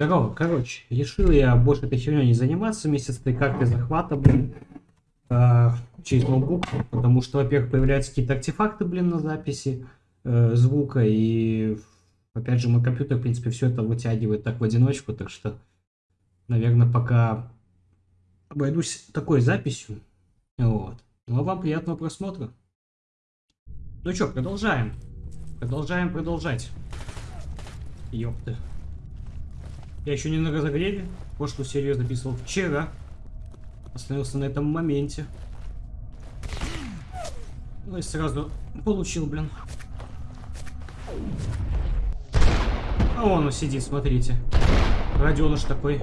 Здорово, короче, решил я больше этой херней не заниматься вместе с этой картой захвата, блин, э, через ноутбук, потому что, во-первых, появляются какие-то артефакты, блин, на записи э, звука, и, опять же, мой компьютер, в принципе, все это вытягивает так в одиночку, так что, наверное, пока обойдусь такой записью, вот. Ну, а вам приятного просмотра. Ну что, продолжаем. Продолжаем продолжать. Ёпты. Я еще не на разогреве. Прошлую серию записывал вчера. Остановился на этом моменте. Ну и сразу получил, блин. А он сидит, смотрите. Раденыш такой.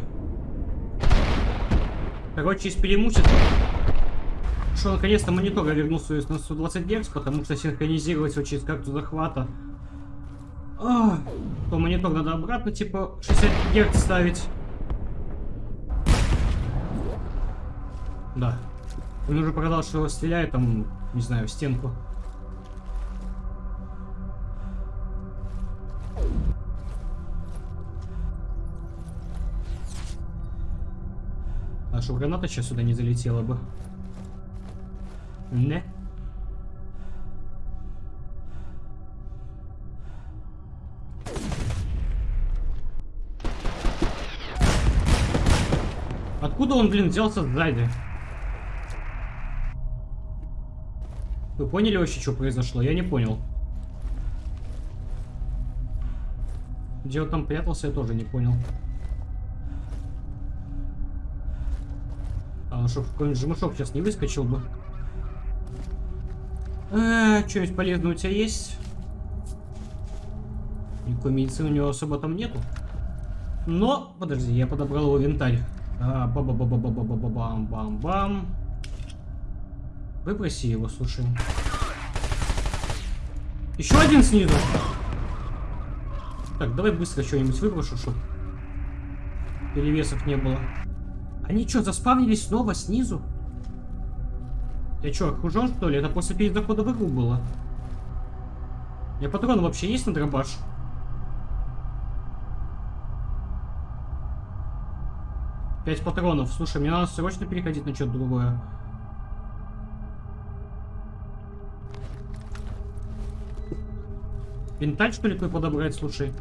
Короче, из перемущества что наконец-то монитор вернулся на 120 Гц, потому что синхронизировать его через карту захвата. А, то монитор надо обратно, типа, 60 Гц ставить. Да. Он уже показал, что стреляет там, не знаю, в стенку. А что граната сейчас сюда не залетела бы? Не. Откуда он, блин, взялся сзади? Вы поняли вообще, что произошло? Я не понял. Где он там прятался, я тоже не понял. А он что, какой-нибудь жмышок сейчас не выскочил бы? А, что-нибудь полезное у тебя есть? Никакой медицины у него особо там нету. Но, подожди, я подобрал его винтарь. Ба ба ба ба ба ба ба ба бам бам бам Выброси его, слушай. Еще один снизу. Так, давай быстро что-нибудь выброшу, чтобы перевесов не было. Они что, заспавнились снова снизу? Я что, окружен, что ли? Это после перезахода в игру было. У меня патроны вообще есть на дробаш? Пять патронов. Слушай, мне надо срочно переходить на что-то другое. Винталь, что ли, твой подобрать, слушай?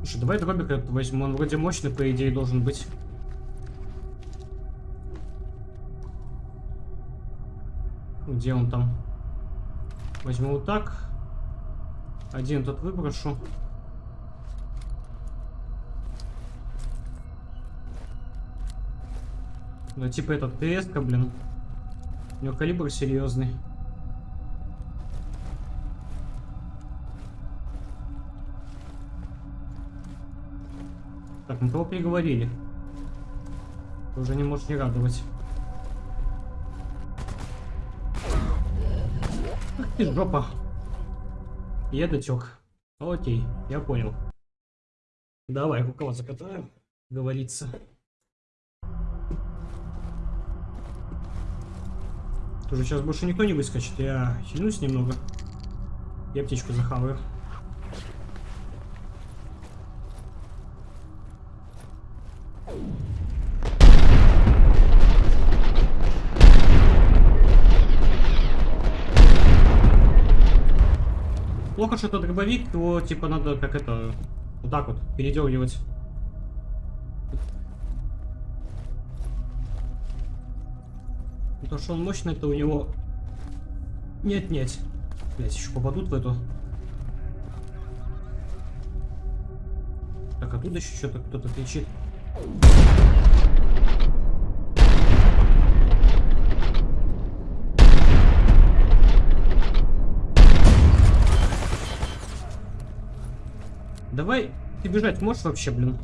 Слушай, давай дробик этот возьму. Он вроде мощный, по идее, должен быть. Где он там? Возьму вот так. Один тут выброшу. Ну, типа этот ТСК, блин. У него калибр серьезный. Так, мы того переговорили. Уже не может не радовать. Ах ты жопа. Дотек. Окей, я понял. Давай, рукава закатаем, говорится. Тоже сейчас больше никто не выскочит. Я хильнусь немного. Я птичку захаваю. Плохо, что это дробовик, его типа надо как это, вот так вот, передергивать. То, что он мощный, это у него... Нет-нет. Блять, еще попадут в эту. Так, оттуда еще что-то кто-то кричит. Давай, ты бежать можешь вообще, блин?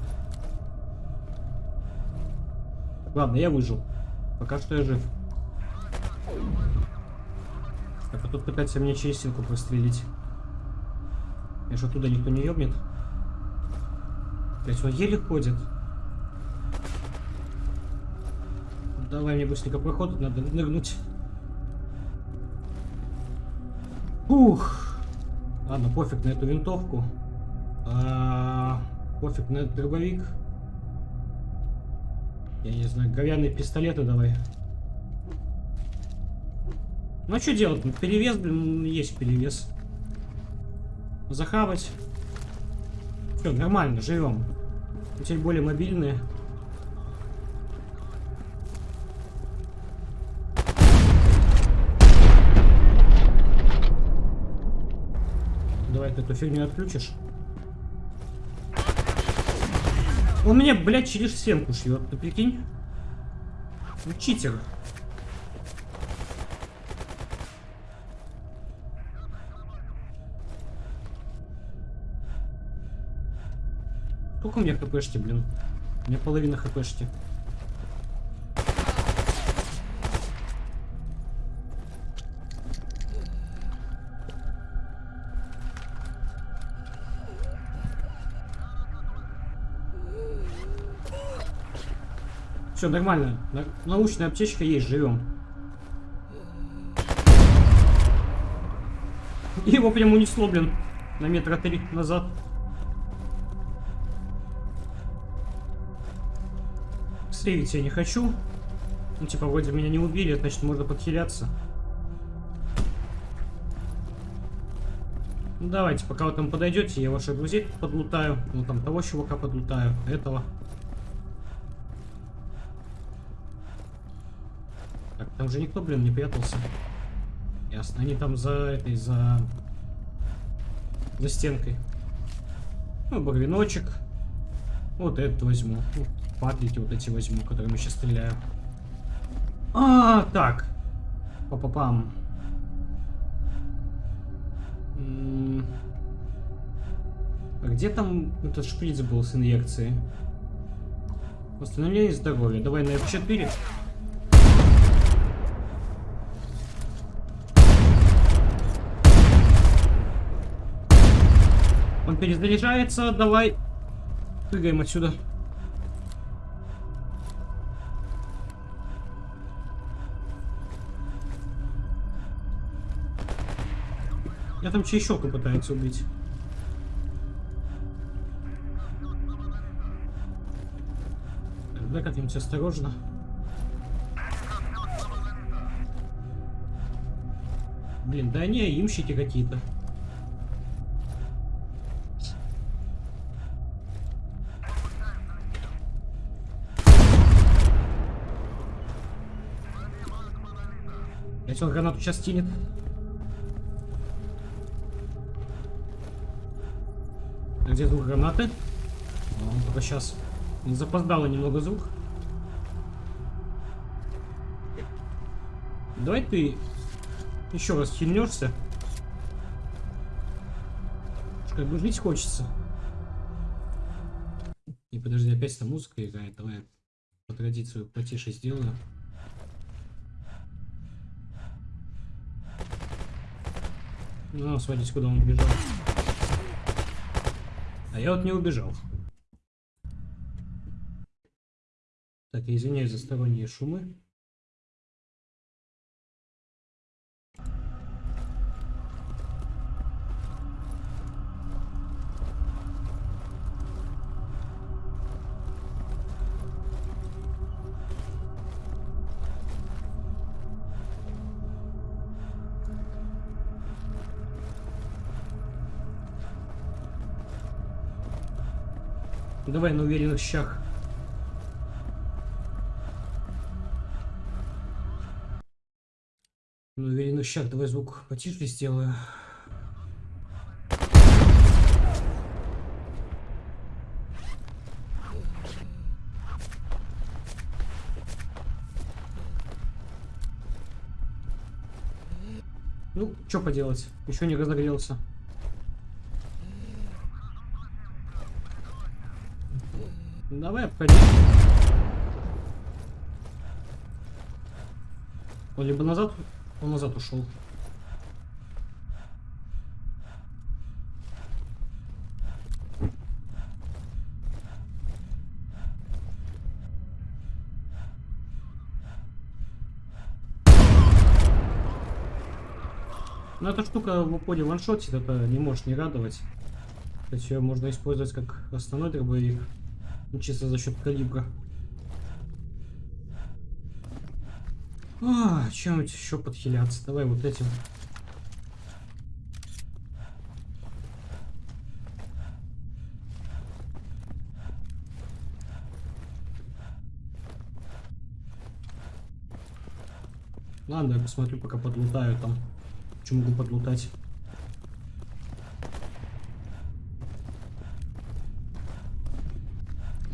Ладно, я выжил. Пока что я жив. Так, а тут пытается мне через стенку прострелить. Я же оттуда никто не ёбнет. Блять, он еле ходит. Давай мне быстренько проход, надо нырнуть. Ух. Ладно, пофиг на эту винтовку. А, пофиг на этот дробовик. Я не знаю, говяные пистолеты давай. Ну а что делать? Ну, перевес, блин, есть перевес. Захавать. Все, нормально, живем. Теперь более мобильные. Давай ты эту фигню отключишь. Он меня, блядь, через стенку шьет, ты прикинь? Читер. Сколько у меня хпшки, блин? У меня половина хпшки. Все нормально. Научная аптечка есть, живем. Его прям унесло, блин, на метра три назад. Сейвить я не хочу. Ну, типа, вроде меня не убили, значит, можно подхиляться. Ну, давайте, пока вы там подойдете, я ваших друзей подлутаю. Ну, там того чувака подлутаю, этого. Так, там же никто, блин, не прятался. Ясно, они там за этой, за... За стенкой. Ну, багреночек. Вот этот возьму. Вот Патлики вот эти возьму, которыми сейчас стреляю. А, так. Па-па-пам. А где там этот шприц был с инъекцией? Восстановление здоровья. Давай на F4. Он перезаряжается. Давай. Прыгаем отсюда. Я там чайщока пытается убить. Да как-нибудь осторожно. Блин, да они имщики какие-то. Если он гранату сейчас тянет. Где звук гранаты? Он только сейчас запоздало немного звук. Давай ты еще раз хильнешься. Как бы жить хочется. И подожди, опять эта музыка играет. Давай по традиции потише сделаю. Ну, смотрите, куда он бежал. А я вот не убежал. Так, я извиняюсь за сторонние шумы. Давай на уверенных щах. На уверенных щах давай звук потише сделаю. Ну, что поделать, еще не разогрелся. Давай обходи. Он либо назад, он назад ушел. Но эта штука в упоре ваншотит, это не может не радовать. То есть ее можно использовать как основной дробовик. Ну, чисто за счет калибра. А, чем-нибудь еще подхиляться. Давай вот этим. Ладно, я посмотрю, пока подлутаю там. Что могу подлутать.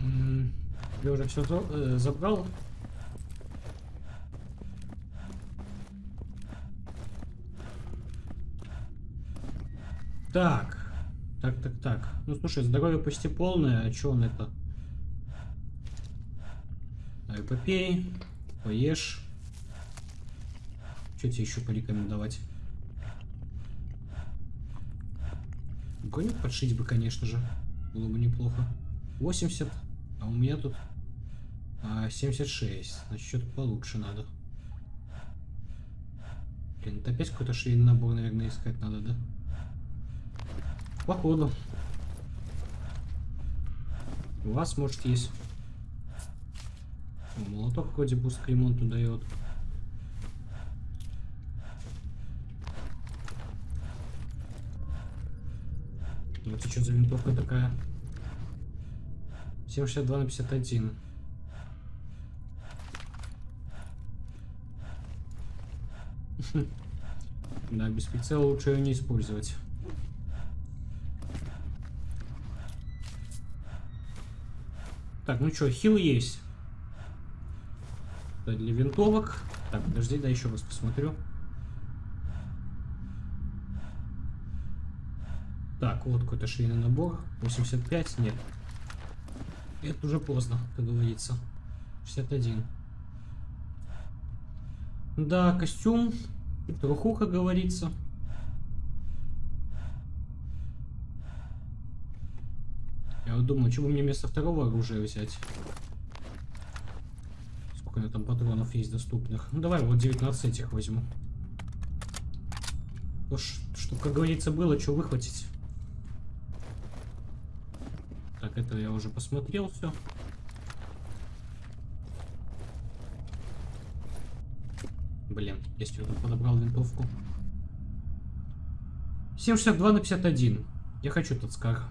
М, Уже все забрал. Так. Так, так, так. Ну слушай, здоровье почти полное, а чё он это? Давай попей, поешь. Что тебе еще порекомендовать? Броню подшить бы, конечно же. Было бы неплохо. 80, а у меня тут а, 76. Значит, что-то получше надо. Блин, это опять какой-то швейный набор, наверное, искать надо, да? Походу. У вас, может, есть. О, молоток вроде пуск к ремонту дает. Это что за винтовка такая? 762 на 51. Да, без прицела лучше ее не использовать. Так, ну что, хил есть. Это для винтовок. Так, подожди, да еще раз посмотрю. Так, вот какой-то швейный набор. 85, нет. Это уже поздно, как говорится. 61. Да, костюм. Труху, как говорится. Я вот думаю, что бы мне вместо второго оружия взять. Сколько у меня там патронов есть доступных. Ну давай вот 19 этих возьму. То, что, как говорится, было, что выхватить. Так, это я уже посмотрел все. Блин, если он подобрал винтовку. 7,62 на 51. Я хочу этот скар.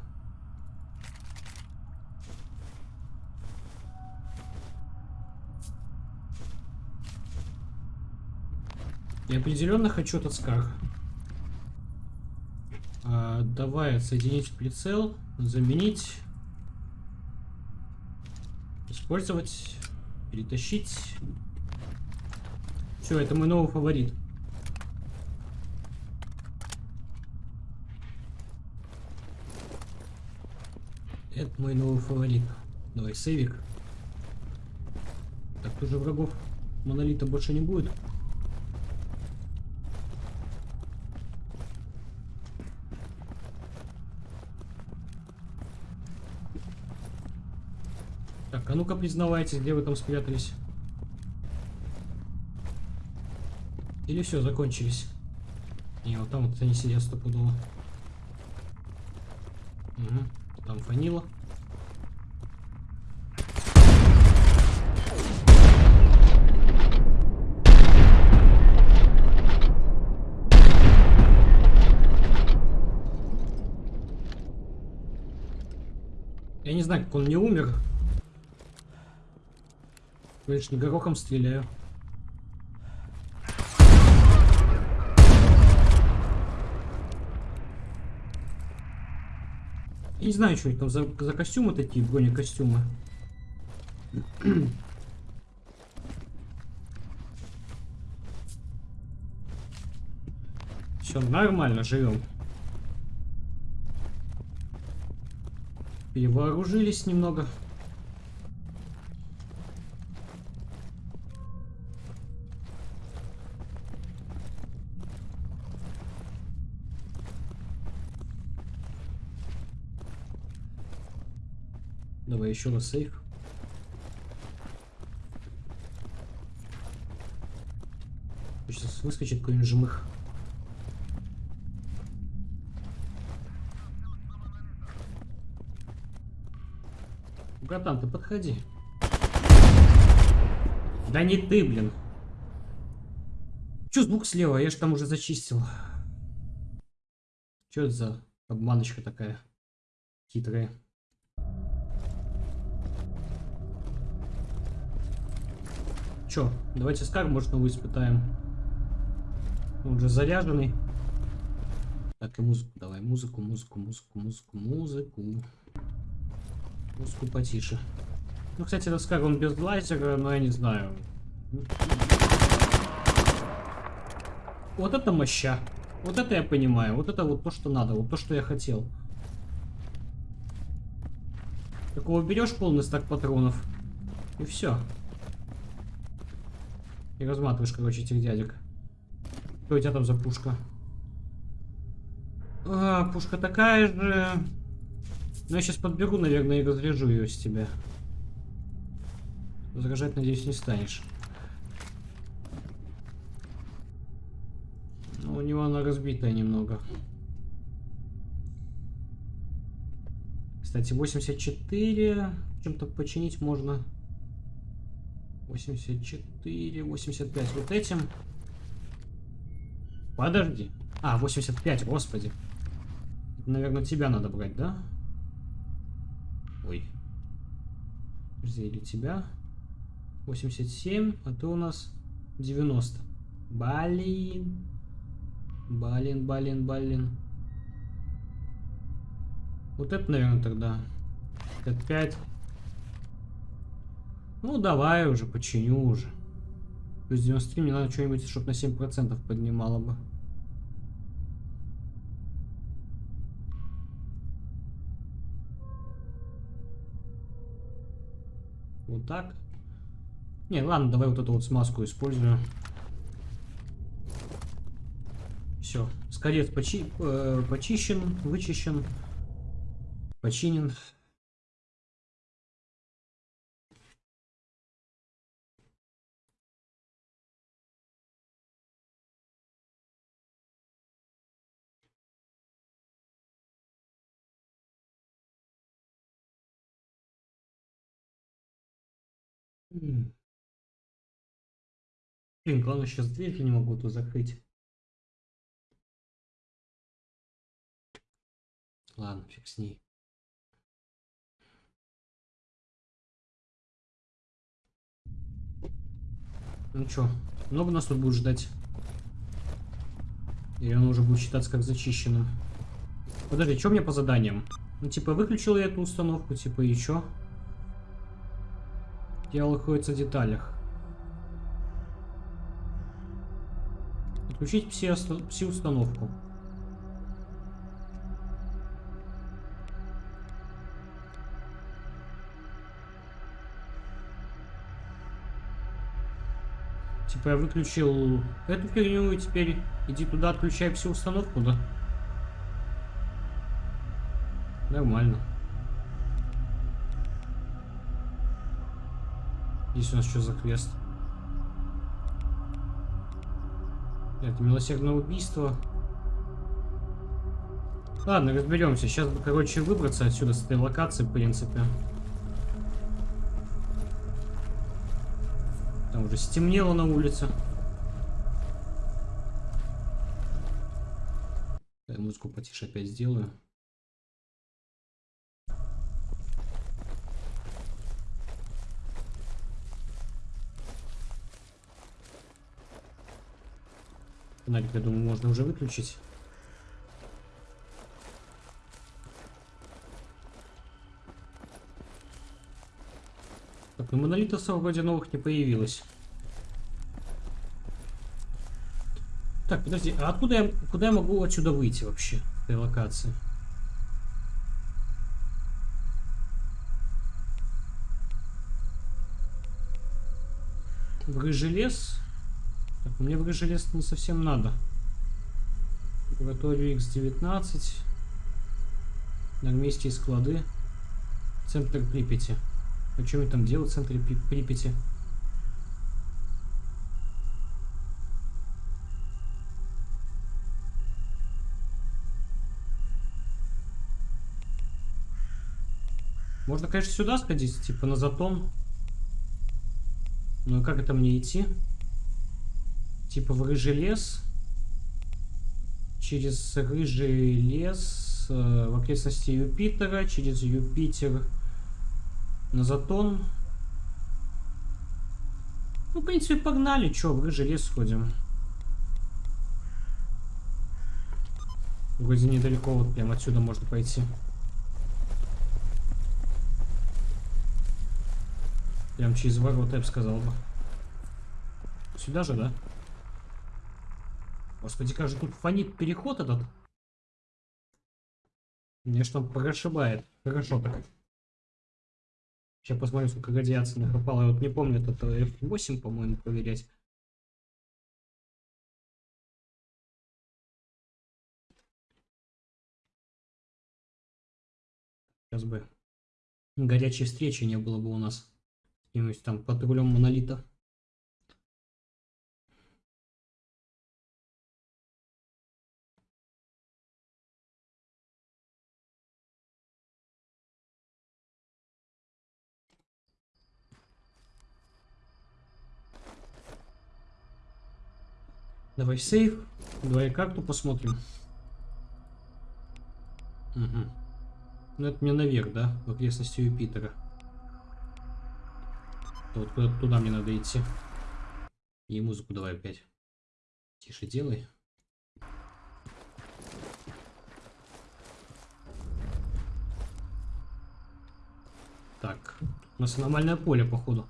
Я определенно хочу этот скар. А, давай отсоединить прицел, заменить, использовать, перетащить. Все, это мой новый фаворит. Это мой новый фаворит. Давай, сейвик. Так, тоже врагов монолита больше не будет. Так, а ну-ка признавайтесь, где вы там спрятались. Или все, закончились? Не, вот там вот они сидят стопудово. Угу. Там фанила. Я не знаю, как он не умер. Конечно, горохом стреляю. Не знаю, что там за, за костюмы такие, бронекостюмы. Все нормально, живем. Перевооружились немного. еще раз сейф. Сейчас выскочит какой-нибудь жмых. Братан, ты подходи. Да не ты, блин. Че звук слева? Я же там уже зачистил. Че это за обманочка такая хитрая? Че, давайте скар, может, новый испытаем. Он уже заряженный. Так, и музыку давай. Музыку, музыку, музыку, музыку, музыку. Музыку потише. Ну, кстати, этот скар, он без лазера, но я не знаю. Вот это моща. Вот это я понимаю. Вот это вот то, что надо. Вот то, что я хотел. Такого берешь полный стак патронов. И все. И разматываешь, короче, этих дядек. Что у тебя там за пушка? А, пушка такая же. Ну, я сейчас подберу, наверное, и разряжу ее с тебя. Возражать, надеюсь, не станешь. Ну, у него она разбитая немного. Кстати, 84. Чем-то починить можно. 84, 85 вот этим. Подожди. А, 85, господи. Наверное, тебя надо брать, да? Ой. Подожди, или тебя? 87, а ты у нас 90. Блин. Блин, блин, блин. Вот это, наверное, тогда. 5. Ну, давай уже, починю уже. Плюс 93, мне надо что-нибудь, чтобы на 7% поднимало бы. Вот так. Не, ладно, давай вот эту вот смазку использую. Все, скорец почи э, почищен, вычищен, починен. Главное, сейчас дверь не могу тут закрыть. Ладно, фиг с ней. Ну чё, много нас тут будет ждать? Или он уже будет считаться как зачищенным? Подожди, что мне по заданиям? Ну, типа, выключил я эту установку, типа, и чё? Дело находится в деталях. Отключить пси-установку. Типа я выключил эту фигню и теперь иди туда, отключай пси-установку, да? Нормально. Здесь у нас что за квест? Это милосердное убийство. Ладно, разберемся. Сейчас бы, короче, выбраться отсюда с этой локации, в принципе. Там уже стемнело на улице. Я музыку потише опять сделаю. Фонарик, я думаю, можно уже выключить. Так, ну монолитов вроде новых не появилось. Так, подожди, а откуда я, куда я могу отсюда выйти вообще, этой локации? Рыжий лес? Мне в желез не совсем надо. Лабораторию X19. Армейские склады. Центр Припяти. А что мне там делать в центре Припяти? Можно, конечно, сюда сходить, типа на затон. И как это мне идти? Типа в рыжий лес. Через рыжий лес э, в окрестности Юпитера. Через Юпитер на затон. Ну, в принципе, погнали. Чё, в рыжий лес сходим. Вроде недалеко, вот прям отсюда можно пойти. Прям через ворота, я бы сказал бы. Сюда же, да? Господи, как же тут фонит переход этот. Мне что прошибает. Хорошо так. Сейчас посмотрим, сколько радиации накопало. Я вот не помню, это F8, по-моему, проверять. Сейчас бы горячей встречи не было бы у нас каким-нибудь там патрулем монолита. Давай сейф, давай карту посмотрим. Угу. Ну это мне наверх, да? В окрестности Юпитера. Вот куда туда мне надо идти. И музыку давай опять. Тише делай. Так, у нас аномальное поле, походу.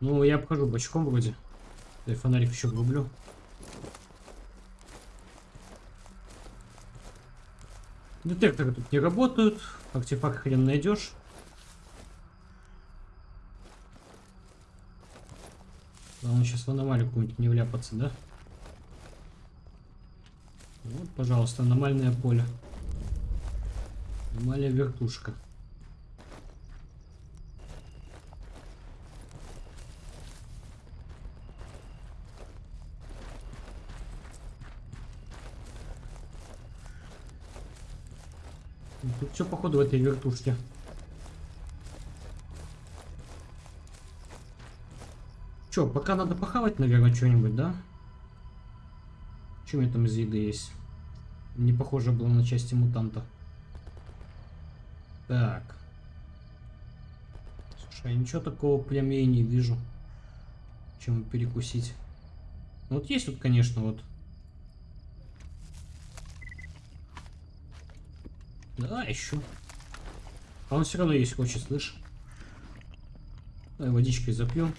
Ну, я обхожу бочком вроде. Я фонарик еще врублю. Детекторы тут не работают. Артефакт хрен найдешь. Главное сейчас в аномалию какую-нибудь не вляпаться, да? Вот, пожалуйста, аномальное поле. Аномалия вертушка. Тут все походу в этой вертушке. Че, пока надо похавать, наверное, что-нибудь, да? У меня там из еды есть? Не похоже было на части мутанта. Так. Слушай, я ничего такого прям я не вижу. Чем перекусить. Ну, вот есть вот, конечно, вот. Да, еще. А он все равно есть хочет, слышь. Давай водичкой запьем.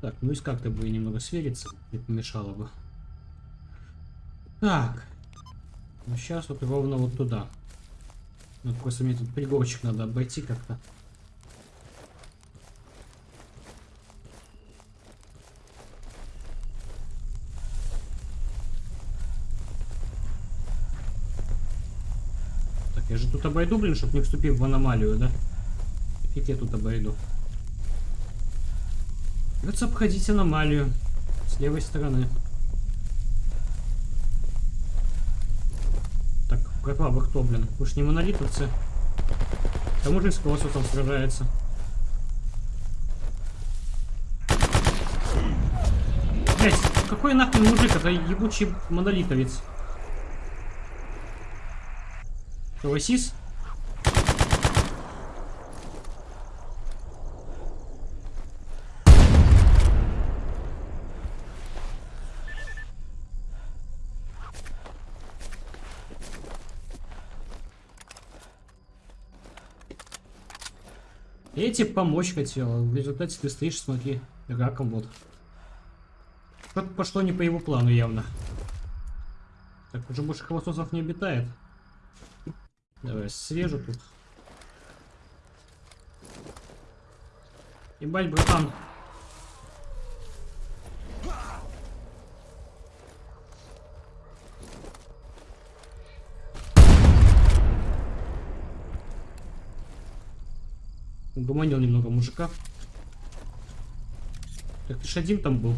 Так, ну и как-то бы немного свериться, не помешало бы. Так. Ну сейчас вот ровно вот туда. Ну, просто мне тут пригорочек надо обойти как-то. Я же тут обойду, блин, чтобы не вступив в аномалию, да? Фиг я тут обойду. Придется обходить аномалию с левой стороны. Так, братва, кто, блин? Уж не монолитовцы. К тому же с колоссусом сражается. Блять, какой нахрен мужик? Это ебучий монолитовец. Согласись? Я тебе помочь хотел. В результате ты стоишь, смотри, раком вот. Что-то пошло не по его плану явно. Так, уже больше холостосов не обитает. Давай, свежу тут. Ебать, братан. Угомонил немного мужика. Так ты ж один там был.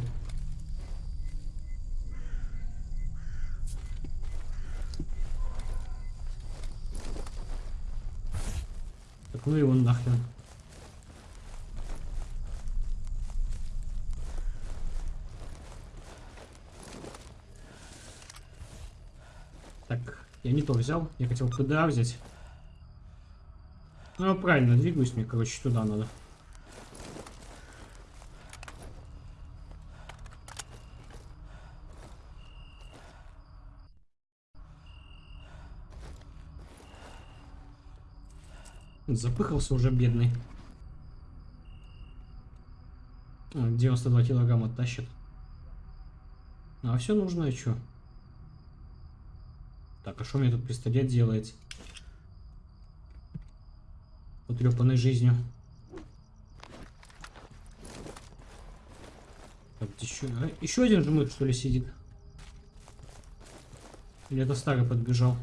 Ну его нахрен. Так, я не то взял. Я хотел ПДА взять. Ну, правильно, двигаюсь мне, короче, туда надо. Запыхался уже бедный. 92 килограмма тащит. А все нужно, что? Так, а что мне тут пистолет делает? Потрепанной жизнью. Так, еще, а, еще один жмых, что ли, сидит? Или это старый подбежал?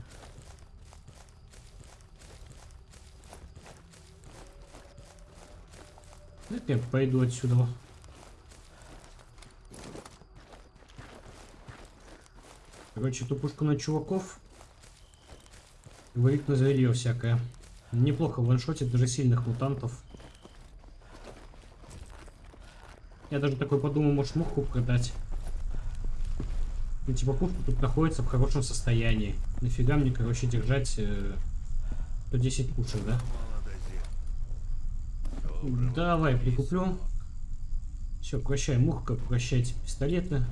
Я пойду отсюда. Короче, тупушку на чуваков. Говорит на зверье всякое. Неплохо ваншотит даже сильных мутантов. Я даже такой подумал, может муху продать. Ну, типа пушка тут находится в хорошем состоянии. Нафига мне, короче, держать э, 110 пушек, да? Давай, прикуплю. Все, прощай мухка, прощайте пистолеты.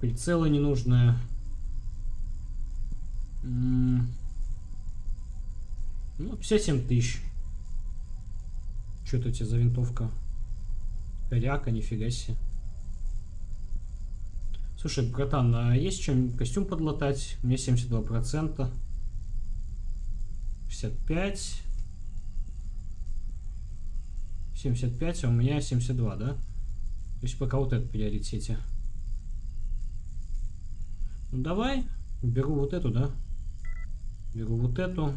Прицелы ненужные. Ну, 57 тысяч. Что это у тебя за винтовка? Коряка, нифига себе. Слушай, братан, а есть чем костюм подлатать? Меня 72%. 65. 75, а у меня 72, да? То есть пока вот это в приоритете. Ну давай, беру вот эту, да? Беру вот эту.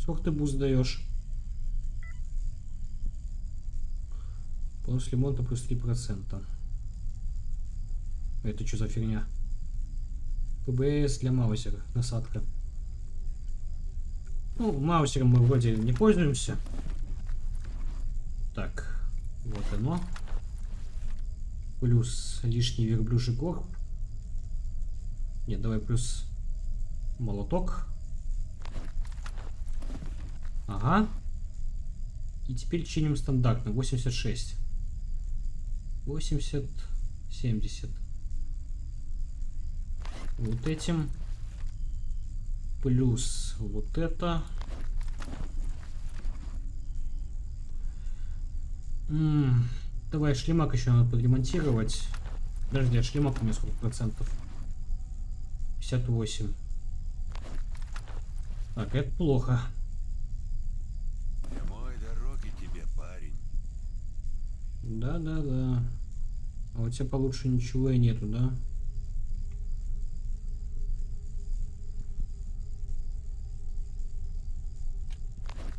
Сколько ты буст даешь? Бонус ремонта плюс 3%. Это что за фигня? ПБС для маузера. Насадка. Ну, маусером мы вроде не пользуемся. Так, вот оно. Плюс лишний верблюжий корп. Нет, давай плюс молоток. Ага. И теперь чиним стандартно. 86. 80. 70. Вот этим. Плюс вот это. М -м, давай шлемак еще надо подремонтировать. Подожди, а шлемак у меня сколько процентов? 58. Так, это плохо. Прямой дороги тебе, парень. Да, да, да. А у тебя получше ничего и нету, да?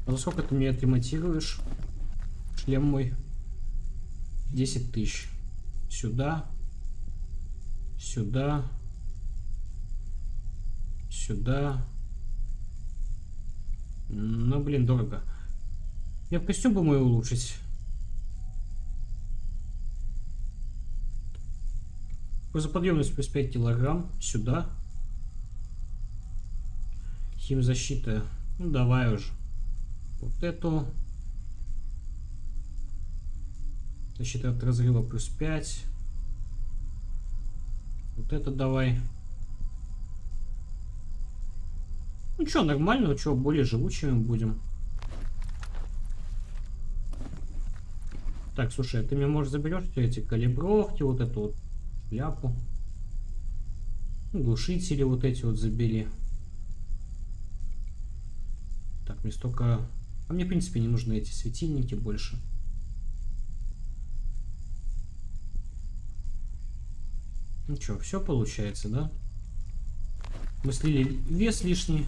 А за сколько ты мне отремонтируешь? Шлем мой. 10 тысяч. Сюда. Сюда. Сюда. Ну, блин, дорого. Я в костюм бы мой улучшить. Грузоподъемность плюс 5 килограмм. Сюда. Химзащита. Ну, давай уже. Вот эту. Защита от разрыва плюс 5. Вот это давай. Ну что, нормально, что, более живучими будем. Так, слушай, а ты мне, может, заберешь эти калибровки, вот эту вот шляпу. Ну, глушители вот эти вот забери. Так, мне столько... А мне, в принципе, не нужны эти светильники больше. Ну что, все получается, да? Мы слили вес лишний.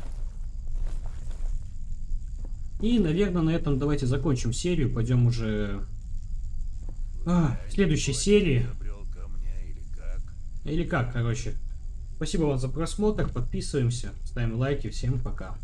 И, наверное, на этом давайте закончим серию. Пойдем уже А, в следующей серии, или как, короче. Спасибо вам за просмотр, подписываемся, ставим лайки, всем пока.